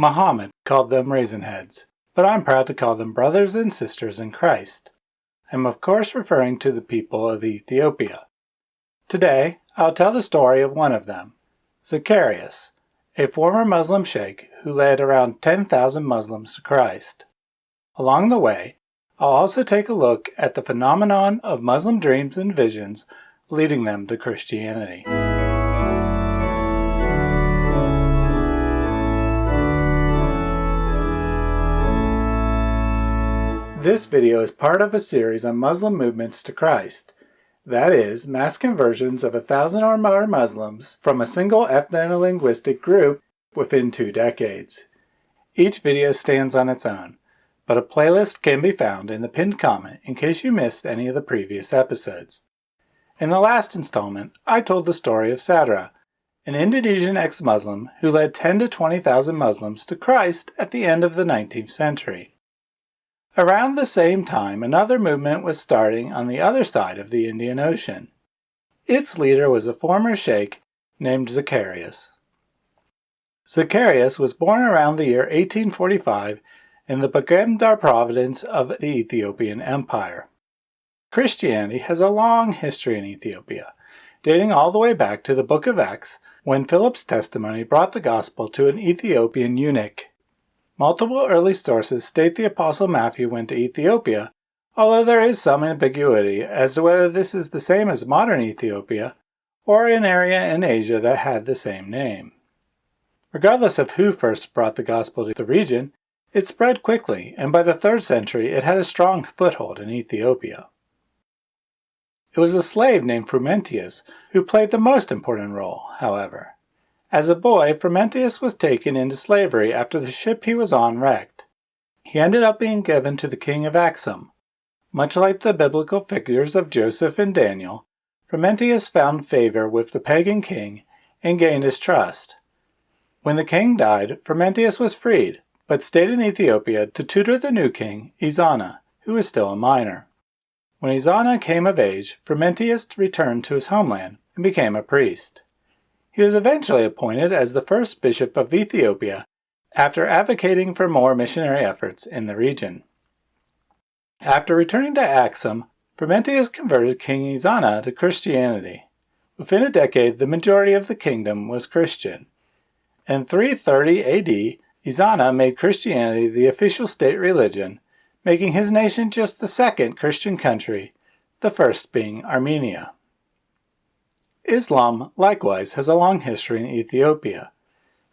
Muhammad called them raisin heads, but I'm proud to call them brothers and sisters in Christ. I'm of course referring to the people of Ethiopia. Today, I'll tell the story of one of them, Zacharias, a former Muslim sheikh who led around 10,000 Muslims to Christ. Along the way, I'll also take a look at the phenomenon of Muslim dreams and visions leading them to Christianity. This video is part of a series on Muslim movements to Christ. That is, mass conversions of a thousand or more Muslims from a single ethno-linguistic group within two decades. Each video stands on its own, but a playlist can be found in the pinned comment in case you missed any of the previous episodes. In the last installment, I told the story of Sadrach, an Indonesian ex-Muslim who led 10 to 20,000 Muslims to Christ at the end of the 19th century. Around the same time, another movement was starting on the other side of the Indian Ocean. Its leader was a former sheikh named Zacharias. Zacharias was born around the year 1845 in the Begemder province of the Ethiopian Empire. Christianity has a long history in Ethiopia, dating all the way back to the Book of Acts when Philip's testimony brought the gospel to an Ethiopian eunuch Multiple early sources state the Apostle Matthew went to Ethiopia, although there is some ambiguity as to whether this is the same as modern Ethiopia or an area in Asia that had the same name. Regardless of who first brought the gospel to the region, it spread quickly, and by the 3rd century it had a strong foothold in Ethiopia. It was a slave named Frumentius who played the most important role, however. As a boy, Frumentius was taken into slavery after the ship he was on wrecked. He ended up being given to the king of Axum. Much like the biblical figures of Joseph and Daniel, Frumentius found favor with the pagan king and gained his trust. When the king died, Frumentius was freed, but stayed in Ethiopia to tutor the new king, Ezana, who was still a minor. When Ezana came of age, Frumentius returned to his homeland and became a priest. He was eventually appointed as the first bishop of Ethiopia after advocating for more missionary efforts in the region. After returning to Axum, Frumentius converted King Ezana to Christianity. Within a decade, the majority of the kingdom was Christian. In 330 AD, Ezana made Christianity the official state religion, making his nation just the second Christian country, the first being Armenia. Islam likewise has a long history in Ethiopia.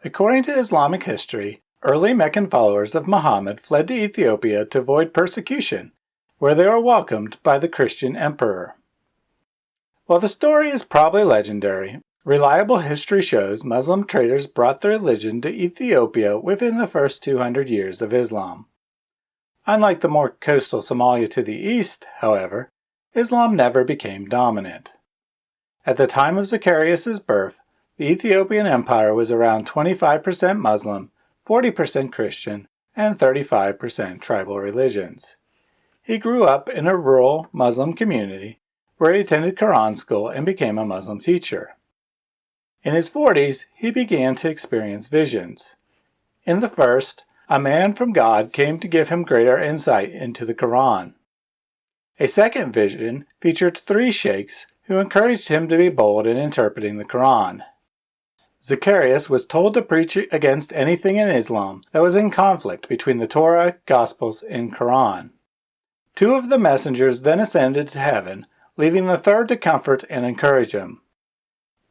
According to Islamic history, early Meccan followers of Muhammad fled to Ethiopia to avoid persecution, where they were welcomed by the Christian emperor. While the story is probably legendary, reliable history shows Muslim traders brought the religion to Ethiopia within the first 200 years of Islam. Unlike the more coastal Somalia to the east, however, Islam never became dominant. At the time of Zacharias' birth, the Ethiopian Empire was around 25% Muslim, 40% Christian, and 35% tribal religions. He grew up in a rural Muslim community where he attended Quran school and became a Muslim teacher. In his 40s, he began to experience visions. In the first, a man from God came to give him greater insight into the Quran. A second vision featured three sheikhs who encouraged him to be bold in interpreting the Quran. Zacharias was told to preach against anything in Islam that was in conflict between the Torah, Gospels, and Quran. Two of the messengers then ascended to heaven, leaving the third to comfort and encourage him.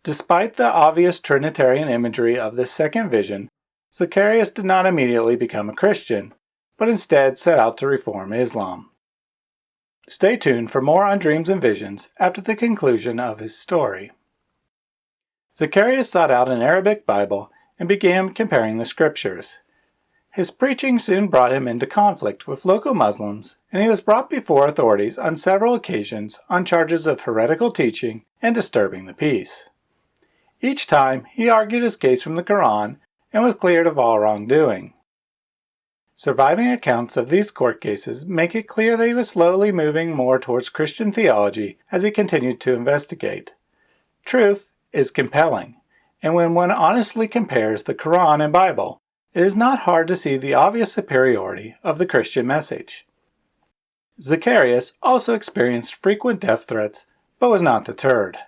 Despite the obvious Trinitarian imagery of this second vision, Zacharias did not immediately become a Christian, but instead set out to reform Islam. Stay tuned for more on dreams and visions after the conclusion of his story. Zacharias sought out an Arabic Bible and began comparing the scriptures. His preaching soon brought him into conflict with local Muslims, and he was brought before authorities on several occasions on charges of heretical teaching and disturbing the peace. Each time, he argued his case from the Quran and was cleared of all wrongdoing. Surviving accounts of these court cases make it clear that he was slowly moving more towards Christian theology as he continued to investigate. Truth is compelling, and when one honestly compares the Quran and Bible, it is not hard to see the obvious superiority of the Christian message. Zacharias also experienced frequent death threats, but was not deterred.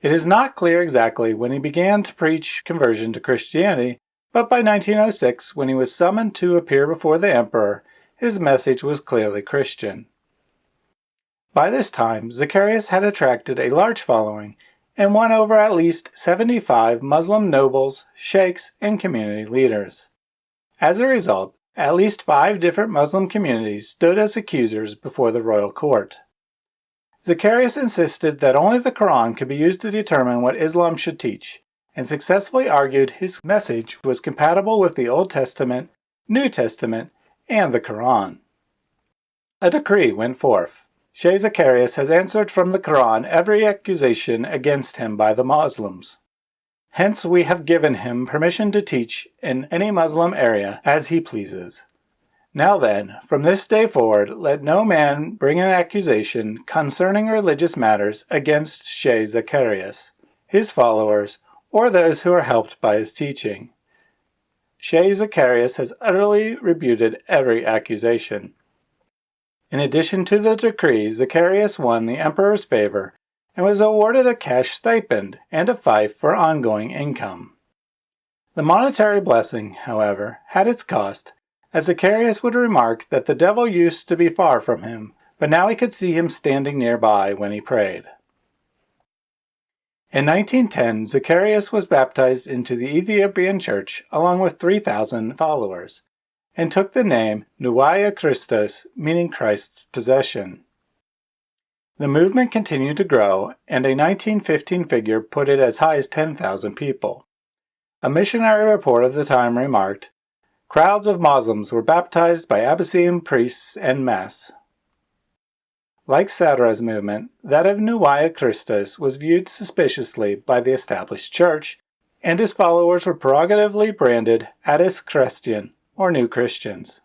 It is not clear exactly when he began to preach conversion to Christianity, but by 1906, when he was summoned to appear before the emperor, his message was clearly Christian. By this time, Zacharias had attracted a large following and won over at least 75 Muslim nobles, sheikhs, and community leaders. As a result, at least five different Muslim communities stood as accusers before the royal court. Zacharias insisted that only the Quran could be used to determine what Islam should teach, and successfully argued his message was compatible with the Old Testament, New Testament, and the Quran. A decree went forth. Shaykh Zacharias has answered from the Quran every accusation against him by the Muslims. Hence we have given him permission to teach in any Muslim area as he pleases. Now then, from this day forward, let no man bring an accusation concerning religious matters against Shaykh Zacharias, his followers, or those who are helped by his teaching. Shaykh Zacharias has utterly rebuted every accusation. In addition to the decree, Zacharias won the emperor's favor and was awarded a cash stipend and a fief for ongoing income. The monetary blessing, however, had its cost, as Zacharias would remark that the devil used to be far from him, but now he could see him standing nearby when he prayed. In 1910, Zacharias was baptized into the Ethiopian Church along with 3,000 followers, and took the name Nuwaya Christos, meaning Christ's possession. The movement continued to grow, and a 1915 figure put it as high as 10,000 people. A missionary report of the time remarked, Crowds of Muslims were baptized by Abyssinian priests en masse. Like Sadrach's movement, that of Nuwaya Christos was viewed suspiciously by the established church, and his followers were prerogatively branded Addis Christian, or New Christians.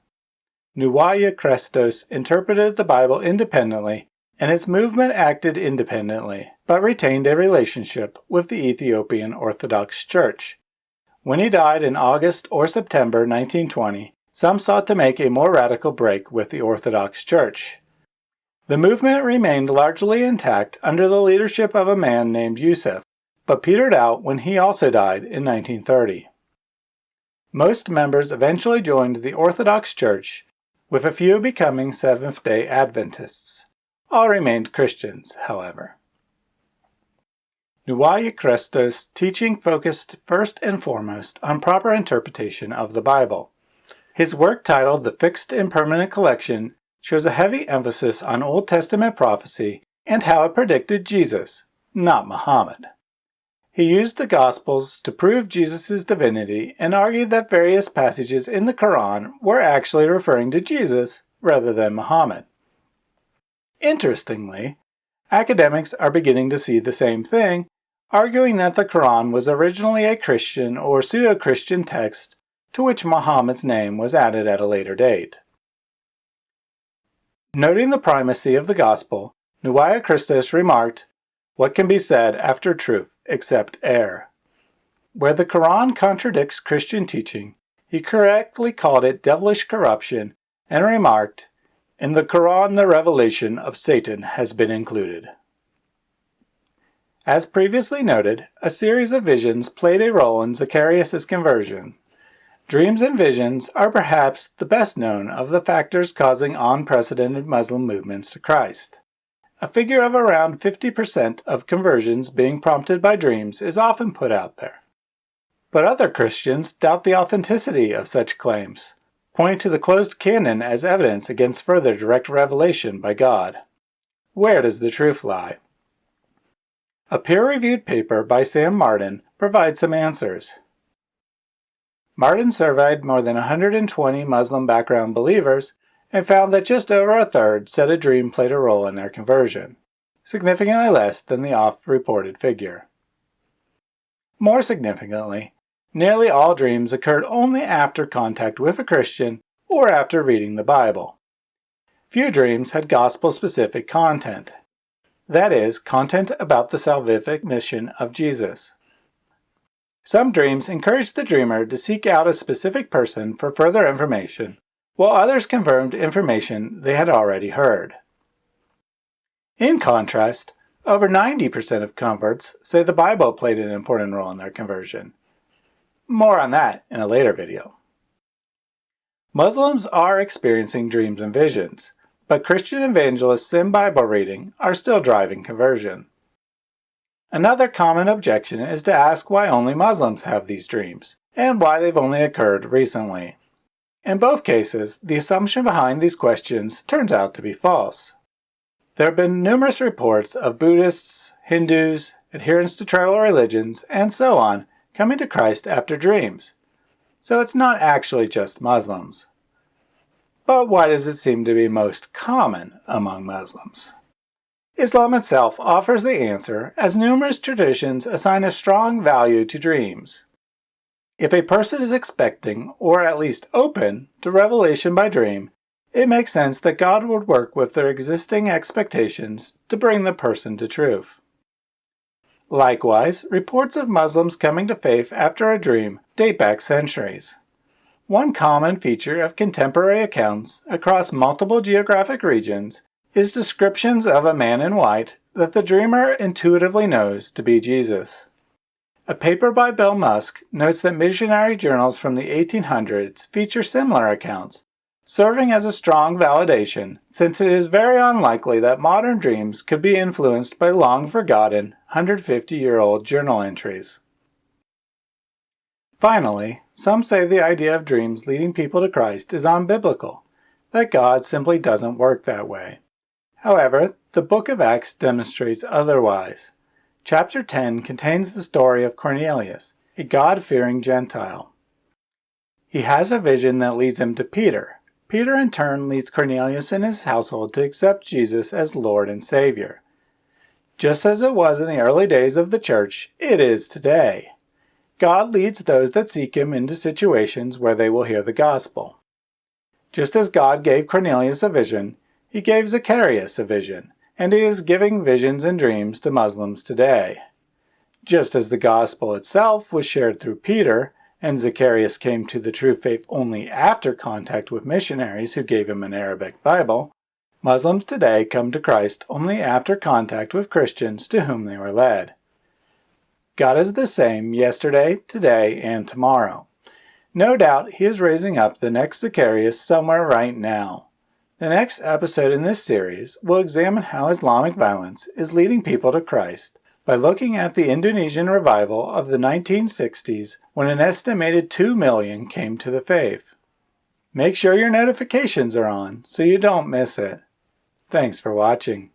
Nuwaya Christos interpreted the Bible independently, and its movement acted independently, but retained a relationship with the Ethiopian Orthodox Church. When he died in August or September 1920, some sought to make a more radical break with the Orthodox Church. The movement remained largely intact under the leadership of a man named Yusuf, but petered out when he also died in 1930. Most members eventually joined the Orthodox Church, with a few becoming Seventh-day Adventists. All remained Christians, however. Nuwaya Christos' teaching focused first and foremost on proper interpretation of the Bible. His work titled The Fixed and Permanent Collection shows a heavy emphasis on Old Testament prophecy and how it predicted Jesus, not Muhammad. He used the Gospels to prove Jesus' divinity and argued that various passages in the Quran were actually referring to Jesus rather than Muhammad. Interestingly, academics are beginning to see the same thing, arguing that the Quran was originally a Christian or pseudo-Christian text to which Muhammad's name was added at a later date. Noting the primacy of the Gospel, Nuwaya Christos remarked, What can be said after truth? except error. Where the Quran contradicts Christian teaching, he correctly called it devilish corruption and remarked, In the Quran the revelation of Satan has been included. As previously noted, a series of visions played a role in Zacharias' conversion. Dreams and visions are perhaps the best known of the factors causing unprecedented Muslim movements to Christ. A figure of around 50% of conversions being prompted by dreams is often put out there. But other Christians doubt the authenticity of such claims, pointing to the closed canon as evidence against further direct revelation by God. Where does the truth lie? A peer-reviewed paper by Sam Martin provides some answers. Martin surveyed more than 120 Muslim background believers and found that just over a third said a dream played a role in their conversion, significantly less than the oft-reported figure. More significantly, nearly all dreams occurred only after contact with a Christian or after reading the Bible. Few dreams had gospel-specific content, that is, content about the salvific mission of Jesus. Some dreams encouraged the dreamer to seek out a specific person for further information, while others confirmed information they had already heard. In contrast, over 90% of converts say the Bible played an important role in their conversion. More on that in a later video. Muslims are experiencing dreams and visions, but Christian evangelists and Bible reading are still driving conversion. Another common objection is to ask why only Muslims have these dreams, and why they've only occurred recently. In both cases, the assumption behind these questions turns out to be false. There have been numerous reports of Buddhists, Hindus, adherents to tribal religions, and so on coming to Christ after dreams. So it's not actually just Muslims. But why does it seem to be most common among Muslims? Islam itself offers the answer as numerous traditions assign a strong value to dreams. If a person is expecting, or at least open, to revelation by dream, it makes sense that God would work with their existing expectations to bring the person to truth. Likewise, reports of Muslims coming to faith after a dream date back centuries. One common feature of contemporary accounts across multiple geographic regions is descriptions of a man in white that the dreamer intuitively knows to be Jesus. A paper by Bill Musk notes that missionary journals from the 1800s feature similar accounts, serving as a strong validation since it is very unlikely that modern dreams could be influenced by long-forgotten 150-year-old journal entries. Finally, some say the idea of dreams leading people to Christ is unbiblical, that God simply doesn't work that way. However, the book of Acts demonstrates otherwise. Chapter 10 contains the story of Cornelius, a God-fearing Gentile. He has a vision that leads him to Peter. Peter in turn leads Cornelius and his household to accept Jesus as Lord and Savior. Just as it was in the early days of the church, it is today. God leads those that seek him into situations where they will hear the gospel. Just as God gave Cornelius a vision, he gave Zacharias a vision, and he is giving visions and dreams to Muslims today. Just as the gospel itself was shared through Peter, and Zacharias came to the true faith only after contact with missionaries who gave him an Arabic Bible, Muslims today come to Christ only after contact with Christians to whom they were led. God is the same yesterday, today, and tomorrow. No doubt he is raising up the next Zacharias somewhere right now. The next episode in this series will examine how Islamic violence is leading people to Christ by looking at the Indonesian revival of the 1960s when an estimated 2 million came to the faith. Make sure your notifications are on so you don't miss it. Thanks for watching.